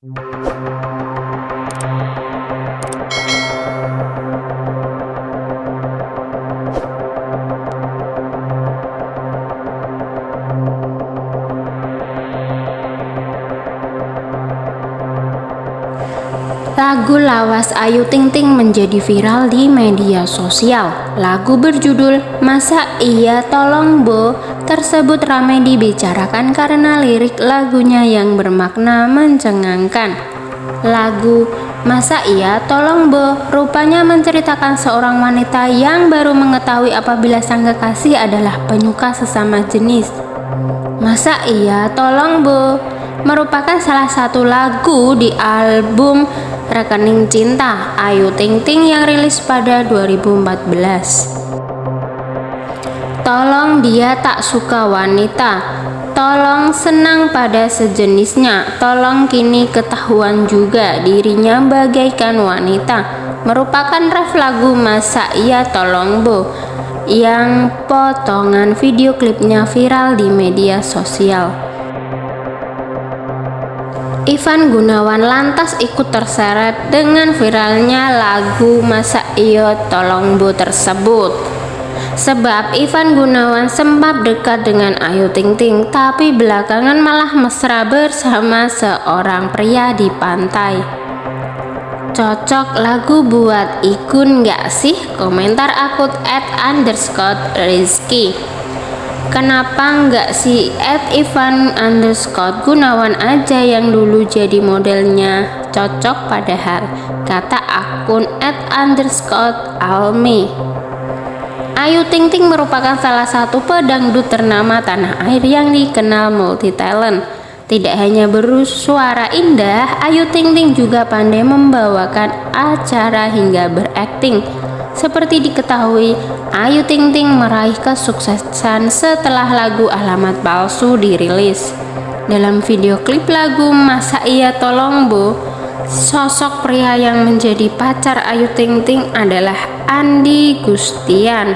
Thank you. Lagu lawas Ayu Ting Ting menjadi viral di media sosial. Lagu berjudul Masa Iya Tolong Bo tersebut ramai dibicarakan karena lirik lagunya yang bermakna mencengangkan. Lagu Masa Iya Tolong Bo rupanya menceritakan seorang wanita yang baru mengetahui apabila sang kekasih adalah penyuka sesama jenis. Masa Iya Tolong Bo merupakan salah satu lagu di album Rekening Cinta Ayu Ting Ting yang rilis pada 2014. Tolong dia tak suka wanita. Tolong senang pada sejenisnya. Tolong kini ketahuan juga dirinya bagaikan wanita. Merupakan ref lagu Masa Iya Tolong Bo yang potongan video klipnya viral di media sosial. Ivan Gunawan lantas ikut terseret dengan viralnya lagu Masa Iyo Tolong Bu tersebut. Sebab Ivan Gunawan sempat dekat dengan Ayu Ting Ting, tapi belakangan malah mesra bersama seorang pria di pantai. Cocok lagu buat ikun gak sih? Komentar akut at underscore Rizky. Kenapa nggak si Ed Ivan underscore Gunawan aja yang dulu jadi modelnya? Cocok padahal kata akun Ed underscore Almi. Ayu Ting Ting merupakan salah satu pedangdut ternama tanah air yang dikenal multi talent tidak hanya bersuara indah, Ayu Ting Ting juga pandai membawakan acara hingga berakting seperti diketahui, Ayu Ting Ting meraih kesuksesan setelah lagu Alamat Palsu dirilis. Dalam video klip lagu Masa Iya Tolong Bu, sosok pria yang menjadi pacar Ayu Ting Ting adalah Andi Gustian.